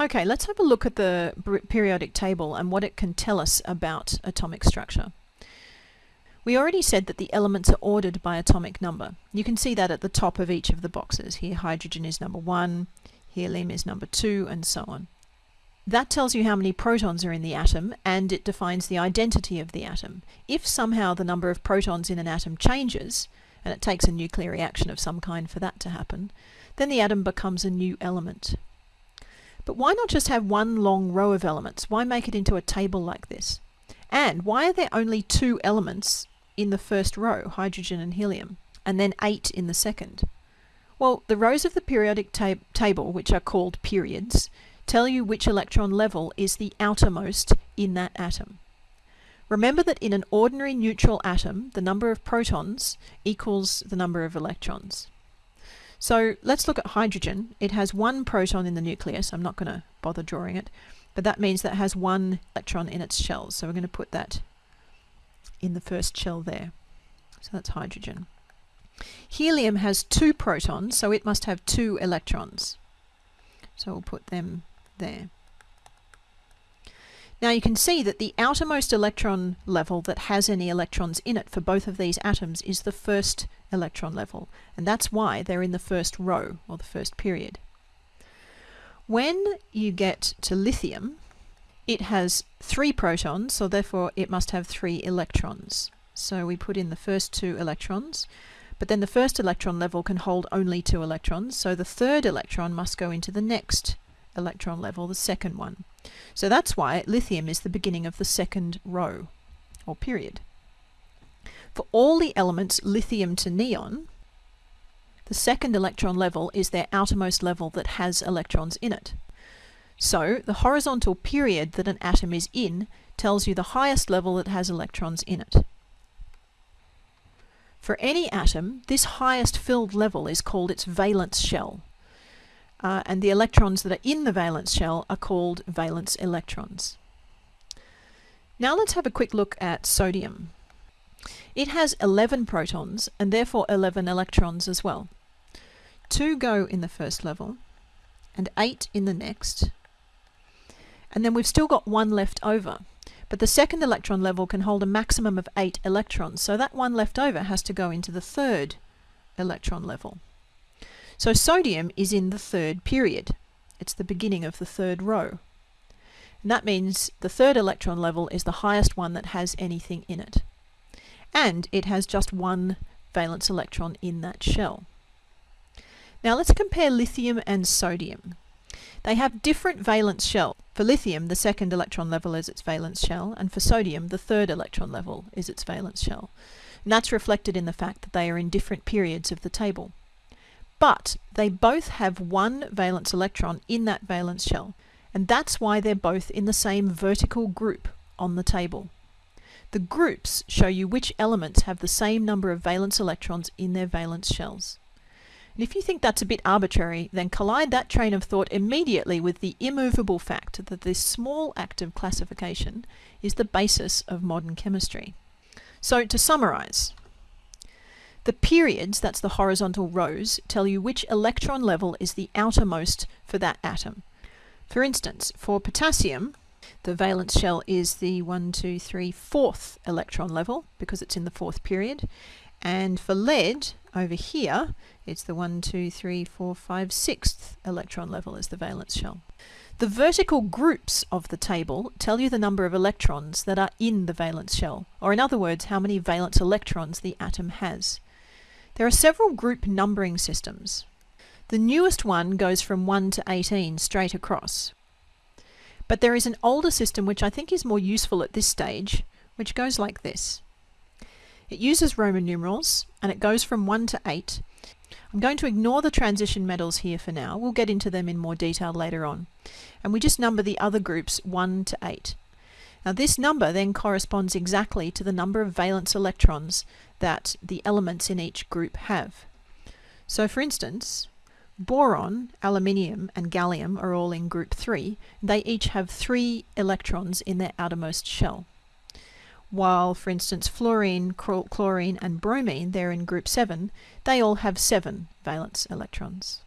Okay, let's have a look at the periodic table and what it can tell us about atomic structure. We already said that the elements are ordered by atomic number. You can see that at the top of each of the boxes. Here hydrogen is number one, here helium is number two, and so on. That tells you how many protons are in the atom and it defines the identity of the atom. If somehow the number of protons in an atom changes, and it takes a nuclear reaction of some kind for that to happen, then the atom becomes a new element. But why not just have one long row of elements? Why make it into a table like this? And why are there only two elements in the first row, hydrogen and helium, and then eight in the second? Well, the rows of the periodic ta table, which are called periods, tell you which electron level is the outermost in that atom. Remember that in an ordinary neutral atom, the number of protons equals the number of electrons. So let's look at hydrogen. It has one proton in the nucleus. I'm not going to bother drawing it, but that means that it has one electron in its shells. So we're going to put that in the first shell there. So that's hydrogen. Helium has two protons, so it must have two electrons. So we'll put them there. Now you can see that the outermost electron level that has any electrons in it for both of these atoms is the first electron level, and that's why they're in the first row, or the first period. When you get to lithium, it has three protons, so therefore it must have three electrons. So we put in the first two electrons, but then the first electron level can hold only two electrons, so the third electron must go into the next electron level, the second one. So that's why lithium is the beginning of the second row, or period. For all the elements lithium to neon, the second electron level is their outermost level that has electrons in it. So the horizontal period that an atom is in tells you the highest level that has electrons in it. For any atom, this highest filled level is called its valence shell uh, and the electrons that are in the valence shell are called valence electrons. Now let's have a quick look at sodium. It has 11 protons and therefore 11 electrons as well. Two go in the first level and eight in the next. And then we've still got one left over. But the second electron level can hold a maximum of eight electrons, so that one left over has to go into the third electron level. So sodium is in the third period. It's the beginning of the third row. And that means the third electron level is the highest one that has anything in it. And it has just one valence electron in that shell. Now let's compare lithium and sodium. They have different valence shell. For lithium, the second electron level is its valence shell, and for sodium, the third electron level is its valence shell. And that's reflected in the fact that they are in different periods of the table but they both have one valence electron in that valence shell, and that's why they're both in the same vertical group on the table. The groups show you which elements have the same number of valence electrons in their valence shells. And if you think that's a bit arbitrary, then collide that train of thought immediately with the immovable fact that this small act of classification is the basis of modern chemistry. So to summarize, the periods, that's the horizontal rows, tell you which electron level is the outermost for that atom. For instance, for potassium, the valence shell is the 1, 2, 3, fourth electron level because it's in the fourth period. And for lead, over here, it's the 1, 2, 3, 4, 5, sixth electron level is the valence shell. The vertical groups of the table tell you the number of electrons that are in the valence shell, or in other words, how many valence electrons the atom has. There are several group numbering systems. The newest one goes from 1 to 18 straight across. But there is an older system which I think is more useful at this stage, which goes like this. It uses Roman numerals and it goes from 1 to 8. I'm going to ignore the transition metals here for now. We'll get into them in more detail later on. And we just number the other groups 1 to 8. Now this number then corresponds exactly to the number of valence electrons that the elements in each group have. So for instance, boron, aluminium and gallium are all in group 3. They each have 3 electrons in their outermost shell. While, for instance, fluorine, chlorine and bromine, they're in group 7, they all have 7 valence electrons.